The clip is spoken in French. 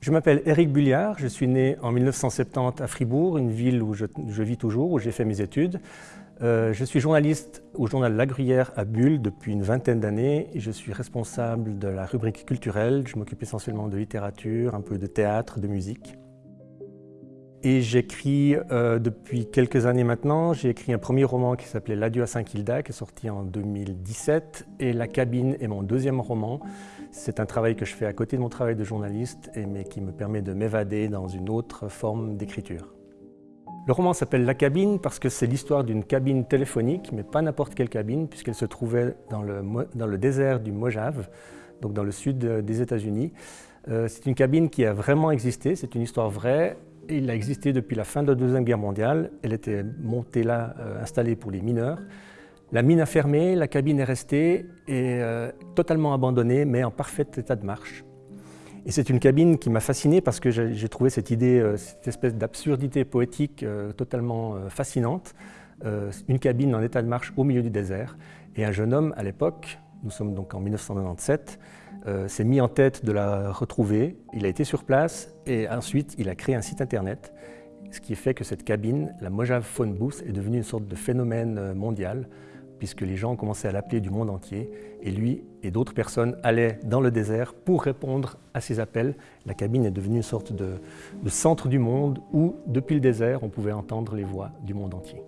Je m'appelle Éric Bulliard, je suis né en 1970 à Fribourg, une ville où je, vis toujours, où j'ai fait mes études. Euh, je suis journaliste au journal La Gruyère à Bulle depuis une vingtaine d'années je suis responsable de la rubrique culturelle. Je m'occupe essentiellement de littérature, un peu de théâtre, de musique. Et j'écris euh, depuis quelques années maintenant, j'ai écrit un premier roman qui s'appelait L'adieu à Saint-Kilda, qui est sorti en 2017, et La cabine est mon deuxième roman. C'est un travail que je fais à côté de mon travail de journaliste, mais qui me permet de m'évader dans une autre forme d'écriture. Le roman s'appelle La cabine parce que c'est l'histoire d'une cabine téléphonique, mais pas n'importe quelle cabine, puisqu'elle se trouvait dans le, dans le désert du Mojave, donc dans le sud des États-Unis. Euh, c'est une cabine qui a vraiment existé, c'est une histoire vraie, il a existé depuis la fin de la Deuxième Guerre mondiale. Elle était montée là, euh, installée pour les mineurs. La mine a fermé, la cabine est restée et euh, totalement abandonnée, mais en parfait état de marche. Et c'est une cabine qui m'a fasciné parce que j'ai trouvé cette idée, euh, cette espèce d'absurdité poétique totalement fascinante. une cabine en état de marche au milieu du désert. Et un jeune homme, à l'époque, nous sommes donc en 1997, euh, s'est mis en tête de la retrouver. Il a été sur place et ensuite il a créé un site internet, ce qui fait que cette cabine, la Mojave Phone Booth, est devenue une sorte de phénomène euh, mondial puisque les gens ont commencé à l'appeler du monde entier et lui et d'autres personnes allaient dans le désert pour répondre à ces appels. La cabine est devenue une sorte de centre du monde où, depuis le désert, on pouvait entendre les voix du monde entier.